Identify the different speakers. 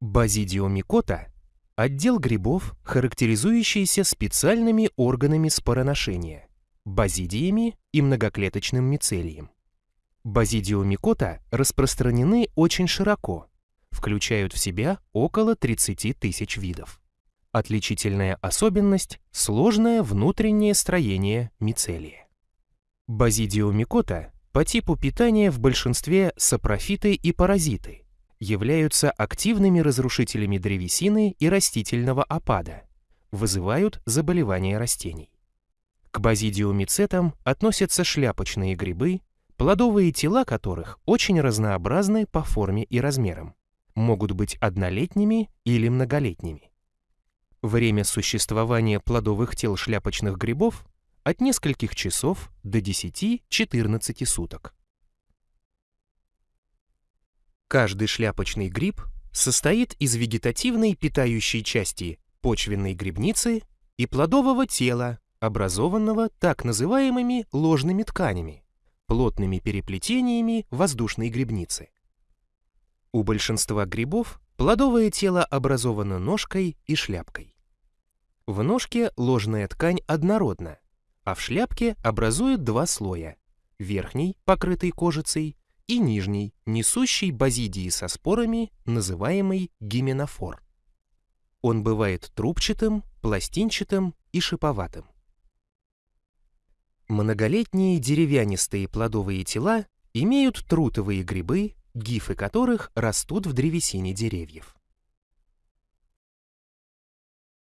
Speaker 1: Базидиомикота – отдел грибов, характеризующийся специальными органами спороношения – базидиями и многоклеточным мицелием. Базидиомикота распространены очень широко, включают в себя около 30 тысяч видов. Отличительная особенность – сложное внутреннее строение мицелия. Базидиомикота по типу питания в большинстве сапрофиты и паразиты, являются активными разрушителями древесины и растительного опада, вызывают заболевания растений. К базидиомицетам относятся шляпочные грибы, плодовые тела которых очень разнообразны по форме и размерам, могут быть однолетними или многолетними. Время существования плодовых тел шляпочных грибов от нескольких часов до 10-14 суток. Каждый шляпочный гриб состоит из вегетативной питающей части почвенной грибницы и плодового тела, образованного так называемыми ложными тканями, плотными переплетениями воздушной грибницы. У большинства грибов плодовое тело образовано ножкой и шляпкой. В ножке ложная ткань однородна, а в шляпке образует два слоя – верхний, покрытый кожицей, и нижний, несущий базидии со спорами, называемый гименофор. Он бывает трубчатым, пластинчатым и шиповатым. Многолетние деревянистые плодовые тела имеют трутовые грибы, гифы которых растут в древесине деревьев.